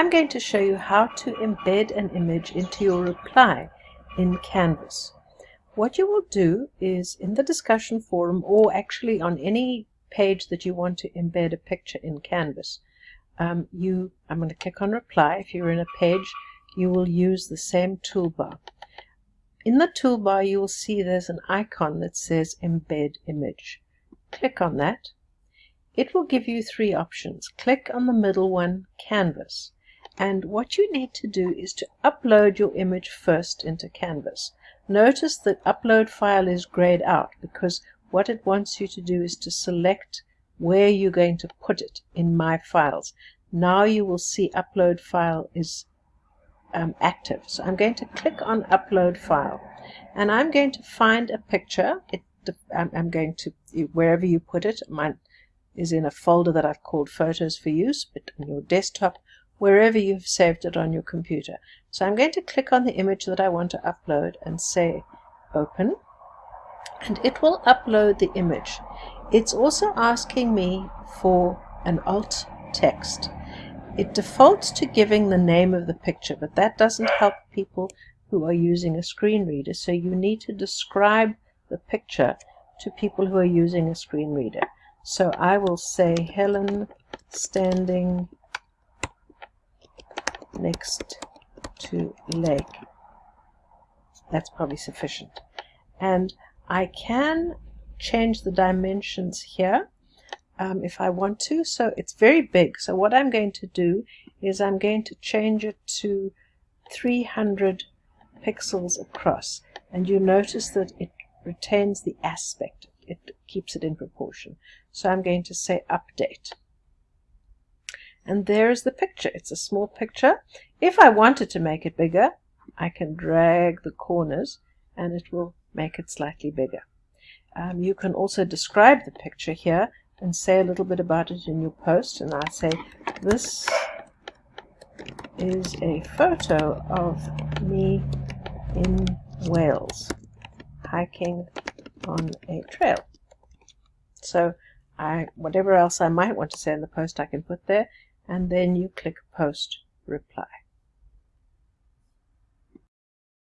I'm going to show you how to embed an image into your reply in Canvas. What you will do is in the discussion forum or actually on any page that you want to embed a picture in Canvas, um, you I'm going to click on reply. If you're in a page, you will use the same toolbar. In the toolbar, you will see there's an icon that says embed image. Click on that it will give you three options. Click on the middle one, Canvas. And what you need to do is to upload your image first into Canvas. Notice that upload file is grayed out because what it wants you to do is to select where you're going to put it in My Files. Now you will see upload file is um, active. So I'm going to click on upload file and I'm going to find a picture. It, I'm going to, wherever you put it, mine, is in a folder that I've called Photos for Use, but on your desktop, wherever you've saved it on your computer. So I'm going to click on the image that I want to upload and say Open, and it will upload the image. It's also asking me for an alt text. It defaults to giving the name of the picture, but that doesn't help people who are using a screen reader, so you need to describe the picture to people who are using a screen reader. So I will say Helen standing next to leg. That's probably sufficient. And I can change the dimensions here um, if I want to. So it's very big. So what I'm going to do is I'm going to change it to 300 pixels across. And you notice that it retains the aspect it keeps it in proportion. So I'm going to say update. And there's the picture. It's a small picture. If I wanted to make it bigger, I can drag the corners and it will make it slightly bigger. Um, you can also describe the picture here and say a little bit about it in your post. And I say, this is a photo of me in Wales hiking on a trail. So I, whatever else I might want to say in the post I can put there and then you click post reply.